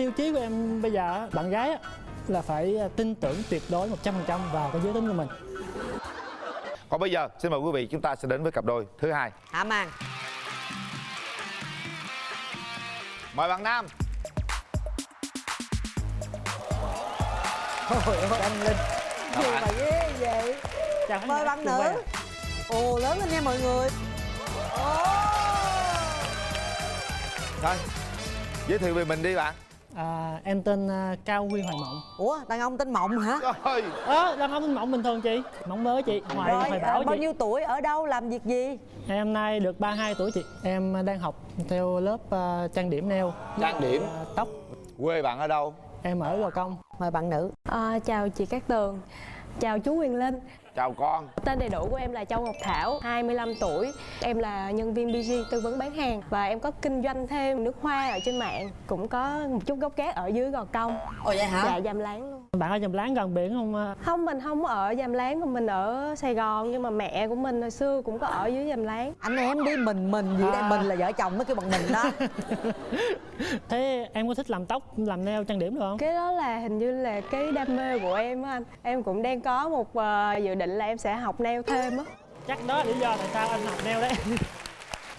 tiêu chí của em bây giờ á, bạn gái á, là phải à, tin tưởng tuyệt đối 100% vào cái giới tính của mình. Còn bây giờ xin mời quý vị chúng ta sẽ đến với cặp đôi thứ hai. Hạ màn. Mời bạn Nam. Ôi ôi anh Linh Gì mà ghê vậy. Chào Mời bạn nữ. Ồ lớn lên nha mọi người. Ồ. Thôi Giới thiệu về mình đi bạn à, em tên à, Cao Huy Hoài Mộng. Ủa đàn ông tên Mộng hả? Rồi ơ đàn ông tên Mộng bình thường chị. Mộng mới chị Hoài Rồi Hoài à, Bảo bao chị. nhiêu tuổi ở đâu làm việc gì? Em nay được 32 tuổi chị. Em đang học theo lớp à, trang điểm nail. Trang điểm? À, tóc. Quê bạn ở đâu? Em ở Gò Công. Mời bạn nữ. À, chào chị Cát Tường. Chào chú Quyền Linh Chào con. Tên đầy đủ của em là Châu Ngọc Thảo 25 tuổi. Em là nhân viên BG tư vấn bán hàng. Và em có kinh doanh thêm nước hoa ở trên mạng. Cũng có một chút gốc gác ở dưới Gò Công. Ồ vậy hả? Dạ Dàm Láng luôn. Bạn ở dầm láng gần biển không à? Không mình không ở Dàm Láng mà mình ở Sài Gòn. Nhưng mà mẹ của mình hồi xưa cũng có ở dưới Dàm Láng. Anh em đi mình mình gì đây À. Mình là vợ chồng mới kêu bằng mình đó. Thế em có thích làm tóc làm nail trang điểm được không? Cái đó là hình như là cái đam mê của em á anh. Em cũng đang có một ờ, dự định là em sẽ học nail thêm á. Chắc đó là lý do tại sao anh học nail đấy.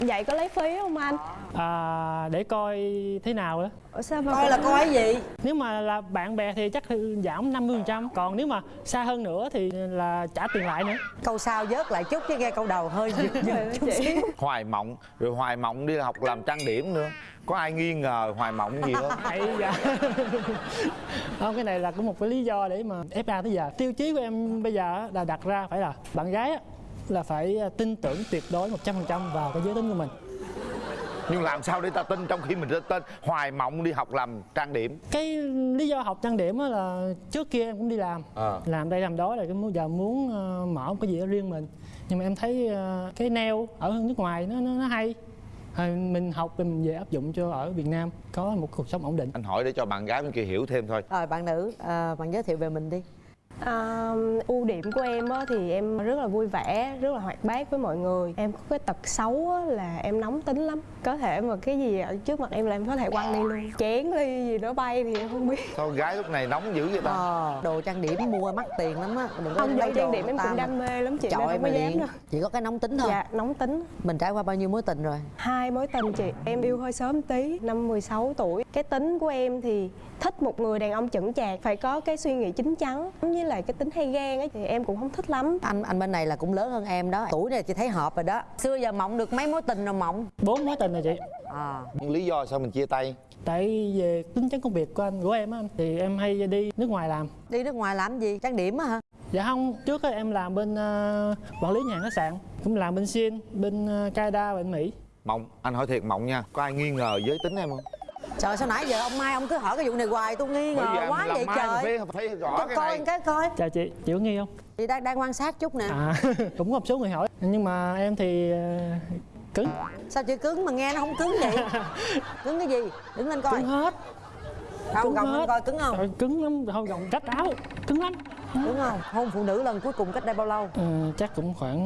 Vậy có lấy phí không anh? à, để coi thế nào đó. Ủa sao mà Coi là coi gì? Nếu mà là bạn bè thì chắc giảm 50% còn nếu mà xa hơn nữa thì là trả tiền lại nữa. Câu sau vớt lại chút chứ nghe câu đầu hơi giật giật chút xíu. Hoài Mộng Rồi Hoài Mộng đi học làm trang điểm nữa. Có ai nghi ngờ Hoài Mộng gì không? Ây da không cái này là cũng một cái lý do để mà FA tới giờ. Tiêu chí của em bây giờ á là đặt ra phải là bạn gái là phải tin tưởng tuyệt đối 100% vào cái giới tính của mình. Nhưng làm sao để ta tin trong khi mình tên? Hoài Mộng đi học làm trang điểm. Cái lý do học trang điểm á là trước kia em cũng đi làm. Ờ. làm đây làm đó là cái muốn giờ muốn ờ, mở một cái gì đó riêng mình. Nhưng mà em thấy ờ, cái nail ở nước ngoài nó nó, nó hay. Rồi mình học rồi mình về áp dụng cho ở Việt Nam có một cuộc sống ổn định. Anh hỏi để cho bạn gái bên kia hiểu thêm thôi. Rồi bạn nữ à, Bạn giới thiệu về mình đi À, ưu điểm của em á, thì em rất là vui vẻ, rất là hoạt bát với mọi người. Em có cái tật xấu á, là em nóng tính lắm. Có thể mà cái gì ở trước mặt em là em có thể quăng đi luôn. Chén ly gì nó bay thì em không biết. Sao gái lúc này nóng dữ vậy ta? Ờ, đồ trang điểm mua mắc tiền lắm á đừng có Không, đồ trang điểm em cũng đam mê lắm chị nên chọi không mà có dám đâu. chỉ có cái nóng tính thôi. Dạ, nóng tính. Mình trải qua bao nhiêu mối tình rồi? Hai mối tình chị Em yêu hơi sớm tí Năm 16 tuổi. Cái tính của em thì thích một người đàn ông chững chạc Phải có cái suy nghĩ chín chắn. Với lại cái tính hay ghen ấy Thì em cũng không thích lắm. Anh anh bên này là cũng lớn hơn em đó. Tuổi này chị thấy hợp rồi đó. Xưa giờ mộng được mấy mối tình rồi mộng? Bốn mối tình rồi chị. À. Nhưng lý do sao mình chia tay? Tại về tính chất công việc của anh của em á anh thì em hay đi nước ngoài làm. Đi nước ngoài làm gì? Trang điểm á hả? Dạ không trước á em làm bên ờ, quản lý nhà hàng khách sạn cũng làm bên Xin bên uh, Canada bên Mỹ. Mộng Anh hỏi thiệt Mộng nha Có ai nghi ngờ giới tính em không trời sao nãy giờ ông mai ông cứ hỏi cái vụ này hoài tôi nghi ngờ quá vậy mai trời. phải, phải rõ cho cái coi này. cái coi. Chào chị chị có nghi không? Chị đang đang quan sát chút nè. À cũng có một số người hỏi. Nhưng mà em thì ờ, cứng. Sao chị cứng mà nghe nó không cứng vậy? Cứng cái gì? Đứng lên coi. Cứng hết. Không cứng gồng lên hết. coi cứng không? Trời, cứng lắm. Thôi gồng rách áo. Cứng lắm. Đúng không? Hôn phụ nữ lần cuối cùng cách đây bao lâu? Ờ, chắc cũng khoảng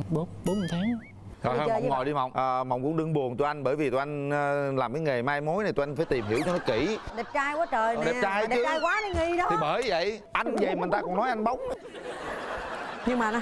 uh, bốn bốn tháng Thôi chơi Mộng ngồi đi Mộng. À, Mộng cũng đừng buồn tụi anh Bởi vì tụi anh ờ, làm cái nghề mai mối này Tụi anh phải tìm hiểu cho nó kỹ. Đẹp trai quá trời Ờ, nè. đẹp trai đẹp chứ. trai quá đi nghi đó. Thì bởi vậy Anh vậy mà người ta còn nói anh bóng. Nhưng mà nó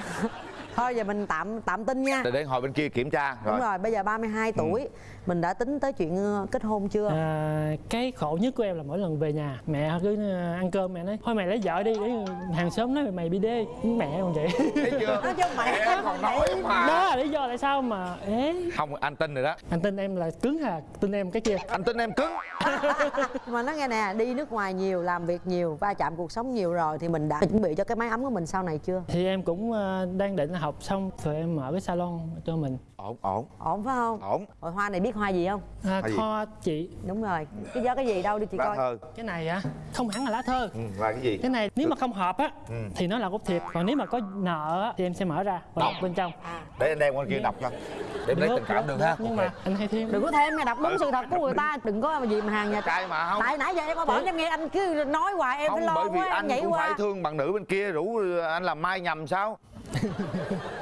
thôi giờ mình tạm tạm tin nha. Để để ngồi bên kia kiểm tra đúng Rồi. rồi bây giờ 32 tuổi. Mình đã tính tới chuyện ờ, kết hôn chưa? À, cái khổ nhất của em là mỗi lần về nhà mẹ cứ ờ, ăn cơm mẹ nói thôi mày lấy vợ đi để hàng xóm nói mày bị đê. Mẹ còn vậy. Thấy chưa? Nói cho mẹ Em còn nói mà. Đó là lý do tại sao mà ế. Không anh tin rồi đó. Anh tin em là cứng hà tin em cái kia. Anh tin em cứng. Mà nói nghe nè đi nước ngoài nhiều làm việc nhiều va chạm cuộc sống nhiều rồi thì mình đã chuẩn bị cho cái máy ấm của mình sau này chưa? Thì em cũng ờ, đang định học xong rồi em mở cái salon cho mình. Ổn ổn. Ổn phải không? Ổn. Rồi hoa này biết hoa gì không? À, kho chị. Đúng rồi. Cái do cái gì đâu đi chị Lá coi. thơ. Cái này á không hẳn là lá thơ. Ừ, Là cái gì? Cái này nếu mà không hợp á Ừ. thì nó là gốc thiệt còn nếu mà có nợ á thì em sẽ mở ra và đọc bên trong. Để anh đem qua kia đọc cho Để em lấy tình cảm được ha. Nhưng mà anh hay thêm. Đừng có thêm nghe đọc đúng Ừ. sự thật của người ta. Đừng có gì mà hàng nhà Trai mà không. Tại nãy giờ em có bảo em nghe anh cứ nói hoài em Không phải lo bởi vì anh nhảy cũng qua. phải thương bạn nữ bên kia Rủ anh làm mai nhầm sao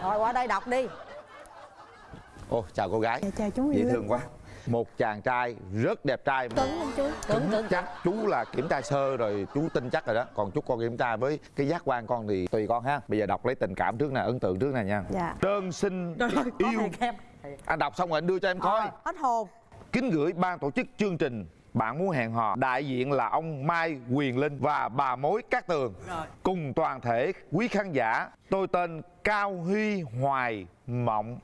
rồi qua đây đọc đi. Ồ chào cô gái. Dạ, chào chú Dễ thương quá. Một chàng trai rất đẹp trai. Cứng không chú cứng cứng chắc. Chú là kiểm tra sơ rồi chú tin chắc rồi đó. Còn chú con kiểm tra với cái giác quan con thì tùy con ha. Bây giờ đọc lấy tình cảm trước nè ấn tượng trước nè nha. Dạ. Đơn xin có yêu. anh đọc xong rồi anh đưa cho em coi. Ờ, hết hồn. Kính gửi ban tổ chức chương trình bạn muốn hẹn hò, đại diện là ông Mai Quyền Linh và bà Mối Cát Tường. Cùng toàn thể quý khán giả, tôi tên Cao Huy Hoài Mộng.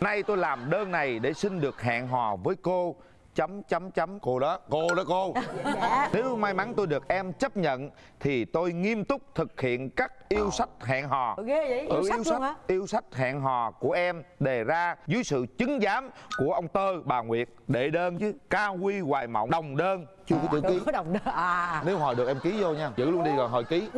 Nay tôi làm đơn này để xin được hẹn hò với cô chấm chấm chấm. Cô đó cô đó cô. Dạ. Nếu may mắn tôi được em chấp nhận thì tôi nghiêm túc thực hiện các yêu sách hẹn hò. Ủa, ghê vậy? Yêu sách luôn hả? yêu sách hẹn hò của em đề ra dưới sự chứng giám của ông tơ bà nguyệt. Đệ đơn chứ cao huy hoài mộng đồng đơn. Chưa có chữ ký. đồng đơn. À. Nếu hồi được em ký vô nha. Giữ luôn đi rồi hồi ký.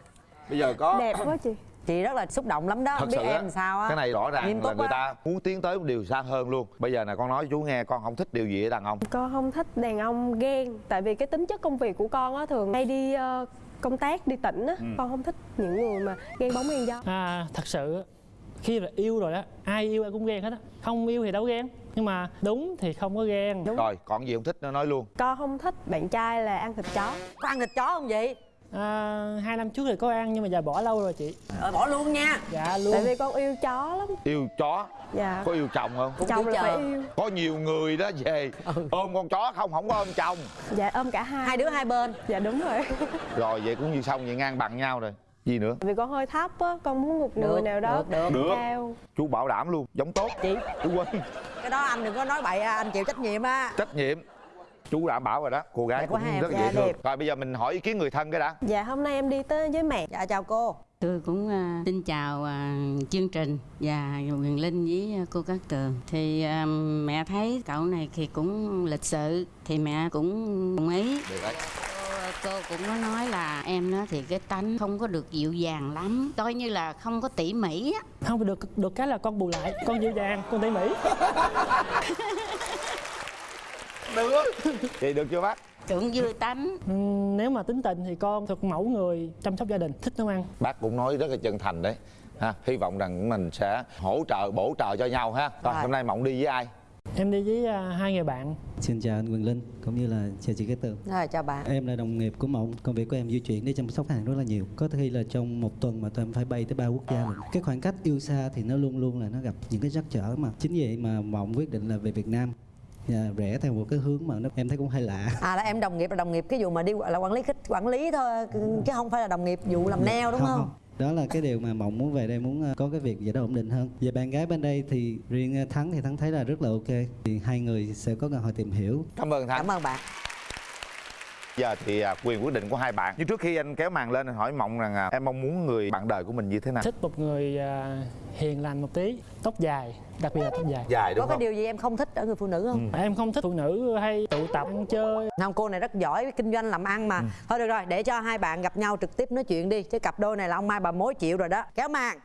Bây giờ có. Đẹp quá chị chị rất là xúc động lắm đó thật biết sự em á, làm sao á. cái này rõ ràng Nghiêm là người á. ta muốn tiến tới một điều xa hơn luôn. Bây giờ nè con nói chú nghe con không thích điều gì ở đàn ông? Con không thích đàn ông ghen tại vì cái tính chất công việc của con á thường hay đi ờ, công tác đi tỉnh á. Con không thích những người mà ghen bóng ghen gió. À, thật sự khi là yêu rồi đó ai yêu ai cũng ghen hết á. Không yêu thì đâu ghen nhưng mà đúng thì không có ghen. Đúng. Rồi còn gì không thích nó nói luôn. Con không thích bạn trai là ăn thịt chó. Có ăn thịt chó không vậy à, hai năm trước thì có ăn nhưng mà giờ bỏ lâu rồi chị. Ờ, bỏ luôn nha. Dạ luôn. tại vì con yêu chó lắm. Yêu chó? Dạ. Có yêu chồng không? Cũng chồng. là phải yêu. Có nhiều người đó về ôm con chó không không có ôm chồng. Dạ ôm cả hai. Hai đứa hai bên. Dạ đúng rồi. Rồi vậy cũng như xong vậy ngang bằng nhau rồi. Gì nữa? Vì con hơi thấp á con muốn một người Được, nào đó được, được. Được. cao chú bảo đảm luôn giống tốt. Chị. Chú quên cái đó anh đừng có nói bậy à, anh chịu trách nhiệm á. Trách nhiệm chú đảm bảo rồi đó cô gái Đẹp cũng rất là dạ, dễ thương đẹp. rồi bây giờ mình hỏi ý kiến người thân cái đã dạ hôm nay em đi tới với mẹ dạ chào cô Tôi cũng à, xin chào à, chương trình và Quyền Linh với à, cô Cát Tường. Thì à, mẹ thấy cậu này thì cũng lịch sự thì mẹ cũng đồng ý. được đấy Cô, cô cũng có nói là em nó thì cái tánh không có được dịu dàng lắm, coi như là không có tỉ mỉ á. không được được cái là con bù lại con dịu dàng con tỉ mỉ được vậy được chưa bác Cũng vui tánh. Ừm, nếu mà tính tình thì con thuộc mẫu người chăm sóc gia đình thích nấu ăn bác cũng nói rất là chân thành đấy ha hy vọng rằng mình sẽ hỗ trợ bổ trợ cho nhau ha rồi hôm nay mộng đi với ai em đi với à, hai người bạn Xin chào anh Quyền Linh cũng như là chào chị Cát Tường. rồi chào bạn Em là đồng nghiệp của Mộng, công việc của em di chuyển để chăm sóc khách hàng rất là nhiều. Có khi là trong một tuần mà tụi em phải bay tới ba quốc gia lận. Cái khoảng cách yêu xa thì nó luôn luôn là nó gặp những cái trắc trở mà. Chính vậy mà Mộng quyết định là về Việt Nam và rẽ theo một cái hướng mà nó em thấy cũng hơi lạ. à là em đồng nghiệp là đồng nghiệp cái vụ mà đi là quản lý khách quản lý thôi chứ không phải là đồng nghiệp vụ làm nail đúng không, Đó là cái điều mà Mộng muốn về đây muốn ờ, có cái việc gì đó ổn định hơn. Về bạn gái bên đây thì riêng ờ, Thắng thì Thắng thấy là rất là ok. Thì hai người sẽ có cơ hội tìm hiểu cảm ơn thắng cảm ơn bạn giờ thì à, quyền quyết định của hai bạn. Nhưng trước khi anh kéo màn lên anh hỏi mộng rằng à, em mong muốn người bạn đời của mình như thế nào? Thích một người à, hiền lành một tí tóc dài đặc biệt là tóc dài. Dài có đúng cái không? điều gì em không thích ở người phụ nữ không? Em không thích phụ nữ hay tụ tập chơi. Không cô này rất giỏi kinh doanh làm ăn mà. Thôi được rồi để cho hai bạn gặp nhau trực tiếp nói chuyện đi chứ cặp đôi này là ông mai bà mối chịu rồi đó. Kéo màn.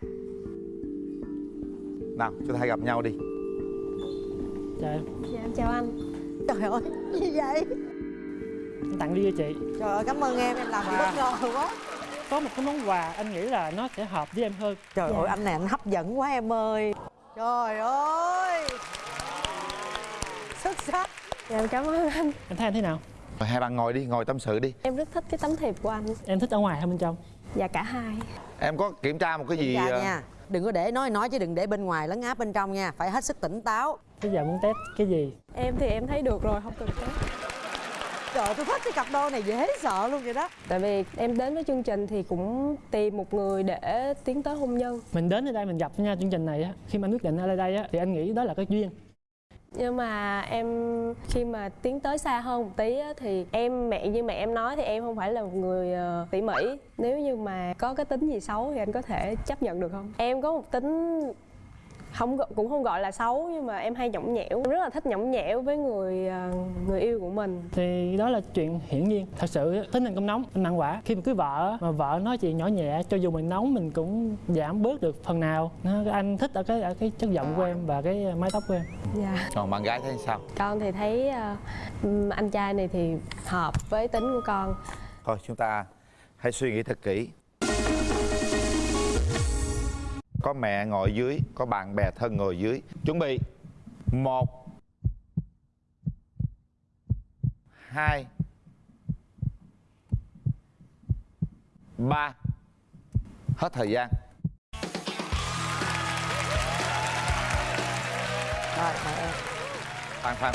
Nào chúng ta hãy gặp nhau đi. Trời, dạ em chào anh. Trời ơi gì vậy em tặng đi cho chị. Trời ơi cảm ơn em em làm Wow. bất ngờ quá. Có một cái món quà anh nghĩ là nó sẽ hợp với em hơn. Trời ơi anh này anh hấp dẫn quá em ơi. Trời ơi. Xuất sắc. Dạ em cảm ơn anh. Em thấy anh thế nào? Rồi, hai bạn ngồi đi ngồi tâm sự đi. Em rất thích cái tấm thiệp của anh. Em thích ở ngoài hay bên trong? Dạ cả hai. Em có kiểm tra một cái gì dạ nha. Đừng có để nói nói chứ đừng để bên ngoài lấn áp bên trong nha. Phải hết sức tỉnh táo. Bây giờ muốn test cái gì? Em thì em thấy được rồi không cần test trời ơi, tôi thích cái cặp đôi này dễ sợ luôn vậy đó. Tại vì em đến với chương trình thì cũng tìm một người để tiến tới hôn nhân. Mình đến ở đây mình gặp nha chương trình này á khi mà anh quyết định ở đây á thì anh nghĩ đó là cái duyên. Nhưng mà em khi mà tiến tới xa hơn một tí á, thì em mẹ như mẹ em nói thì em không phải là một người ờ, tỉ mỉ. Nếu như mà có cái tính gì xấu thì anh có thể chấp nhận được không? Em có một tính không cũng không gọi là xấu nhưng mà em hay nhõng nhẽo. Em rất là thích nhõng nhẽo với người ờ, người yêu của mình. Thì đó là chuyện hiển nhiên. Thật sự tính anh cũng nóng anh mặn quả. Khi mà cưới vợ mà vợ nói chuyện nhỏ nhẹ cho dù mình nóng mình cũng giảm bớt được phần nào. Nó- anh thích ở cái ở cái chất giọng của em và cái mái tóc của em. Dạ. Còn bạn gái thấy sao? Con thì thấy ừm, anh trai này thì hợp với tính của con. Thôi chúng ta hãy suy nghĩ thật kỹ có mẹ ngồi dưới có bạn bè thân ngồi dưới. Chuẩn bị. Một. Hai. Ba. Hết thời gian. Phan phan